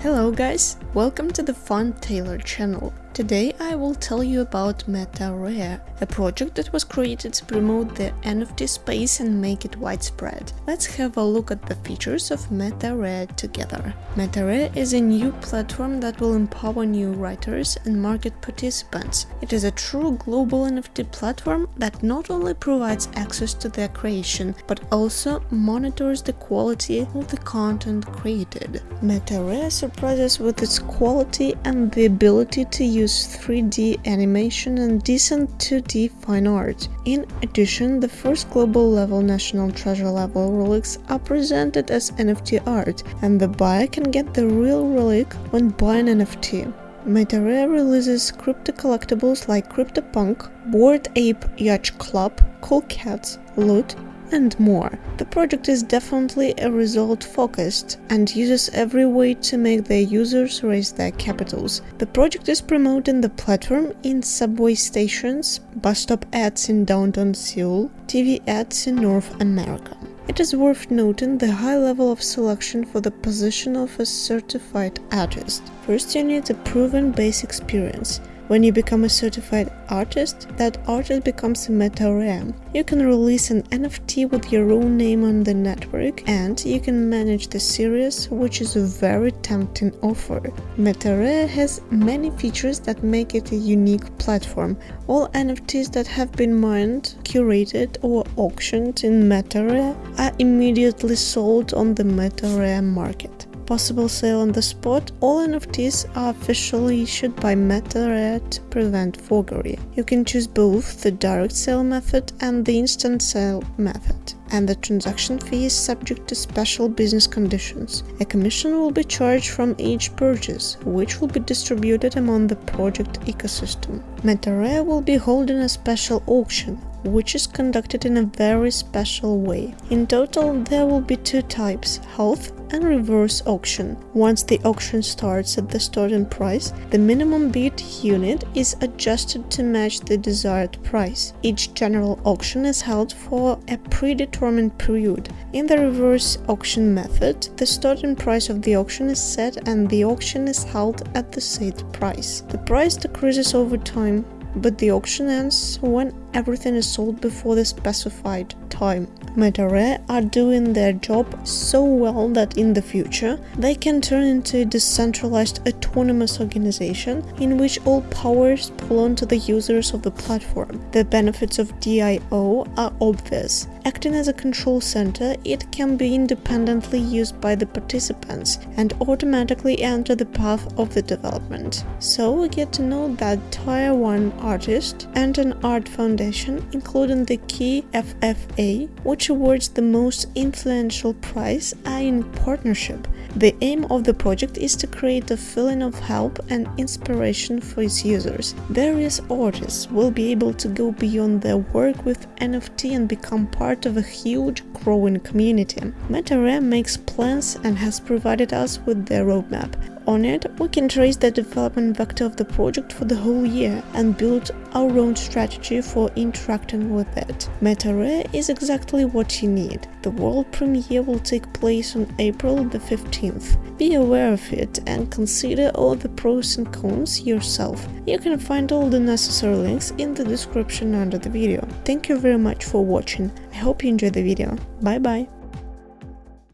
Hello guys, welcome to the Fun Taylor channel. Today I will tell you about MetaRare, a project that was created to promote the NFT space and make it widespread. Let's have a look at the features of MetaRare together. MetaRare is a new platform that will empower new writers and market participants. It is a true global NFT platform that not only provides access to their creation, but also monitors the quality of the content created. MetaRare surprises with its quality and the ability to use use 3D animation and decent 2D fine art. In addition, the first global level National Treasure level relics are presented as NFT art, and the buyer can get the real relic when buying NFT. MetaRare releases crypto collectibles like CryptoPunk, Bored Ape Yacht Club, Cool Cats, Loot, and more. The project is definitely a result focused and uses every way to make their users raise their capitals. The project is promoting the platform in subway stations, bus stop ads in downtown Seoul, TV ads in North America. It is worth noting the high level of selection for the position of a certified artist. First you need a proven base experience. When you become a certified artist, that artist becomes a MetaRare. You can release an NFT with your own name on the network and you can manage the series, which is a very tempting offer. MetaRare has many features that make it a unique platform. All NFTs that have been mined, curated or auctioned in MetaRare are immediately sold on the MetaRare market possible sale on the spot, all NFTs are officially issued by MetaRare to prevent forgery. You can choose both the direct sale method and the instant sale method and the transaction fee is subject to special business conditions. A commission will be charged from each purchase, which will be distributed among the project ecosystem. MetaRare will be holding a special auction, which is conducted in a very special way. In total, there will be two types, health and reverse auction. Once the auction starts at the starting price, the minimum bid unit is adjusted to match the desired price. Each general auction is held for a predetermined period. In the reverse auction method, the starting price of the auction is set and the auction is held at the set price. The price decreases over time but the auction ends when everything is sold before the specified time. MetaRare are doing their job so well that in the future they can turn into a decentralized autonomous organization in which all powers belong to the users of the platform. The benefits of DIO are obvious. Acting as a control center, it can be independently used by the participants and automatically enter the path of the development. So we get to know that Tier 1 artist and an art foundation, including the key FFA, which awards the most influential prize, are in partnership. The aim of the project is to create a feeling of help and inspiration for its users. Various artists will be able to go beyond their work with NFT and become part part of a huge, growing community. MetaRare makes plans and has provided us with their roadmap. On it, we can trace the development vector of the project for the whole year and build our own strategy for interacting with it. MetaRare is exactly what you need. The world premiere will take place on April the 15th. Be aware of it and consider all the pros and cons yourself. You can find all the necessary links in the description under the video. Thank you very much for watching. I hope you enjoyed the video. Bye bye!